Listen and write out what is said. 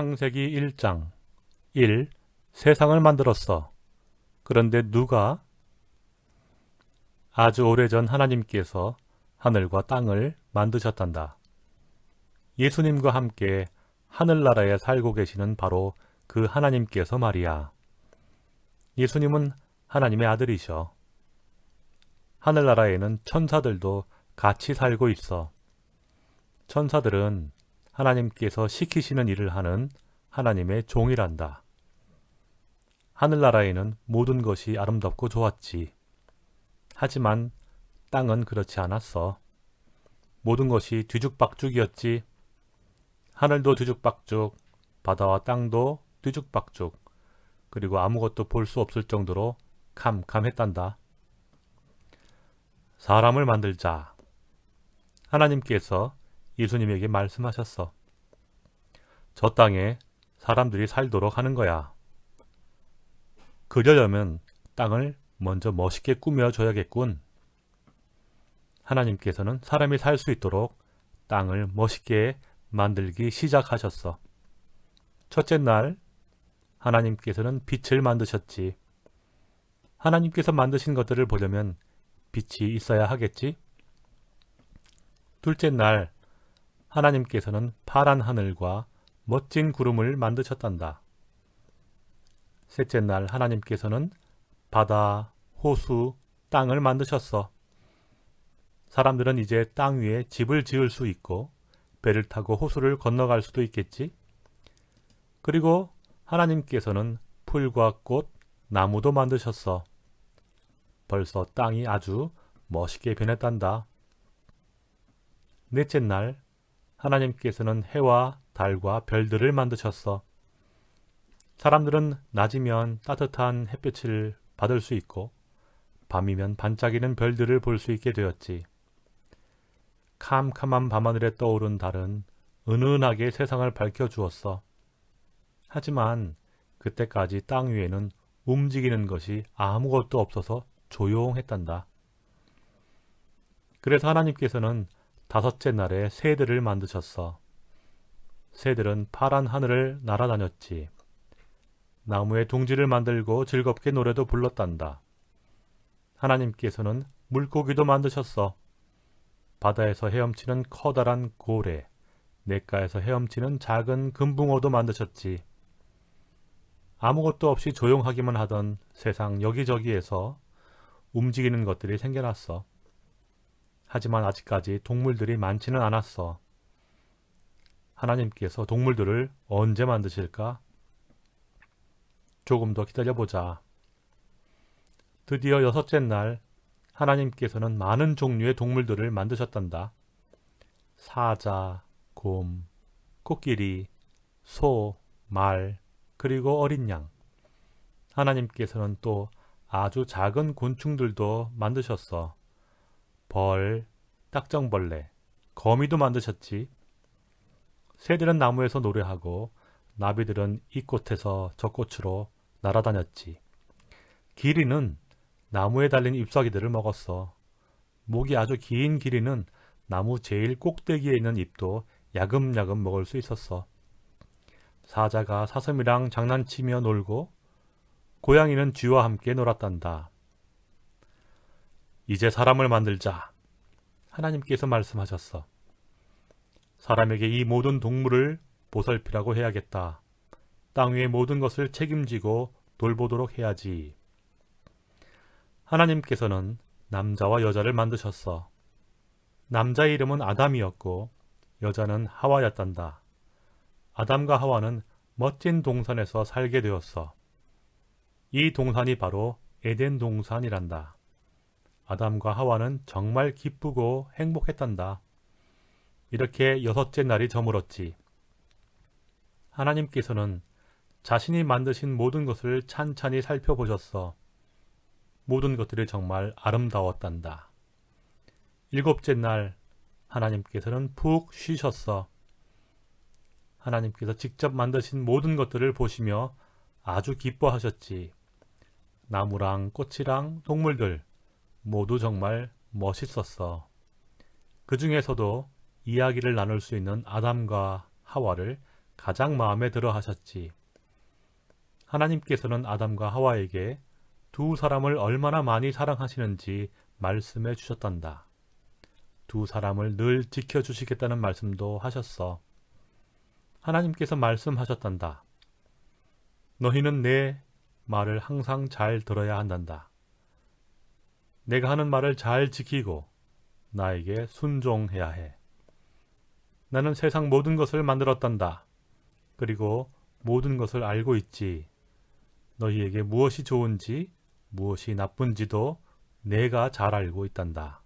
창세기 1장 1. 세상을 만들었어. 그런데 누가? 아주 오래전 하나님께서 하늘과 땅을 만드셨단다. 예수님과 함께 하늘나라에 살고 계시는 바로 그 하나님께서 말이야. 예수님은 하나님의 아들이셔. 하늘나라에는 천사들도 같이 살고 있어. 천사들은 하나님께서 시키시는 일을 하는 하나님의 종이란다. 하늘나라에는 모든 것이 아름답고 좋았지. 하지만 땅은 그렇지 않았어. 모든 것이 뒤죽박죽이었지. 하늘도 뒤죽박죽, 바다와 땅도 뒤죽박죽, 그리고 아무것도 볼 수 없을 정도로 캄캄했단다. 사람을 만들자. 하나님께서 예수님에게 말씀하셨어. 저 땅에 사람들이 살도록 하는 거야. 그러려면 땅을 먼저 멋있게 꾸며줘야겠군. 하나님께서는 사람이 살 수 있도록 땅을 멋있게 만들기 시작하셨어. 첫째 날 하나님께서는 빛을 만드셨지. 하나님께서 만드신 것들을 보려면 빛이 있어야 하겠지? 둘째 날 하나님께서는 파란 하늘과 멋진 구름을 만드셨단다. 셋째 날 하나님께서는 바다, 호수, 땅을 만드셨어. 사람들은 이제 땅 위에 집을 지을 수 있고 배를 타고 호수를 건너갈 수도 있겠지. 그리고 하나님께서는 풀과 꽃, 나무도 만드셨어. 벌써 땅이 아주 멋있게 변했단다. 넷째 날 하나님께서는 해와 달과 별들을 만드셨어. 사람들은 낮이면 따뜻한 햇볕을 받을 수 있고 밤이면 반짝이는 별들을 볼 수 있게 되었지. 캄캄한 밤하늘에 떠오른 달은 은은하게 세상을 밝혀주었어. 하지만 그때까지 땅 위에는 움직이는 것이 아무것도 없어서 조용했단다. 그래서 하나님께서는 다섯째 날에 새들을 만드셨어. 새들은 파란 하늘을 날아다녔지. 나무에 둥지를 만들고 즐겁게 노래도 불렀단다. 하나님께서는 물고기도 만드셨어. 바다에서 헤엄치는 커다란 고래, 냇가에서 헤엄치는 작은 금붕어도 만드셨지. 아무것도 없이 조용하기만 하던 세상 여기저기에서 움직이는 것들이 생겨났어. 하지만 아직까지 동물들이 많지는 않았어. 하나님께서 동물들을 언제 만드실까? 조금 더 기다려보자. 드디어 여섯째 날 하나님께서는 많은 종류의 동물들을 만드셨단다. 사자, 곰, 코끼리, 소, 말, 그리고 어린 양. 하나님께서는 또 아주 작은 곤충들도 만드셨어. 벌, 딱정벌레, 거미도 만드셨지. 새들은 나무에서 노래하고 나비들은 이 꽃에서 저 꽃으로 날아다녔지. 기리는 나무에 달린 잎사귀들을 먹었어. 목이 아주 긴 기리는 나무 제일 꼭대기에 있는 잎도 야금야금 먹을 수 있었어. 사자가 사슴이랑 장난치며 놀고 고양이는 쥐와 함께 놀았단다. 이제 사람을 만들자. 하나님께서 말씀하셨어. 사람에게 이 모든 동물을 보살피라고 해야겠다. 땅 위의 모든 것을 책임지고 돌보도록 해야지. 하나님께서는 남자와 여자를 만드셨어. 남자의 이름은 아담이었고 여자는 하와였단다. 아담과 하와는 멋진 동산에서 살게 되었어. 이 동산이 바로 에덴 동산이란다. 아담과 하와는 정말 기쁘고 행복했단다. 이렇게 여섯째 날이 저물었지. 하나님께서는 자신이 만드신 모든 것을 찬찬히 살펴보셨어. 모든 것들이 정말 아름다웠단다. 일곱째 날 하나님께서는 푹 쉬셨어. 하나님께서 직접 만드신 모든 것들을 보시며 아주 기뻐하셨지. 나무랑 꽃이랑 동물들, 모두 정말 멋있었어. 그 중에서도 이야기를 나눌 수 있는 아담과 하와를 가장 마음에 들어 하셨지. 하나님께서는 아담과 하와에게 두 사람을 얼마나 많이 사랑하시는지 말씀해 주셨단다. 두 사람을 늘 지켜주시겠다는 말씀도 하셨어. 하나님께서 말씀하셨단다. 너희는 내 말을 항상 잘 들어야 한단다. 내가 하는 말을 잘 지키고 나에게 순종해야 해. 나는 세상 모든 것을 만들었단다. 그리고 모든 것을 알고 있지. 너희에게 무엇이 좋은지 무엇이 나쁜지도 내가 잘 알고 있단다.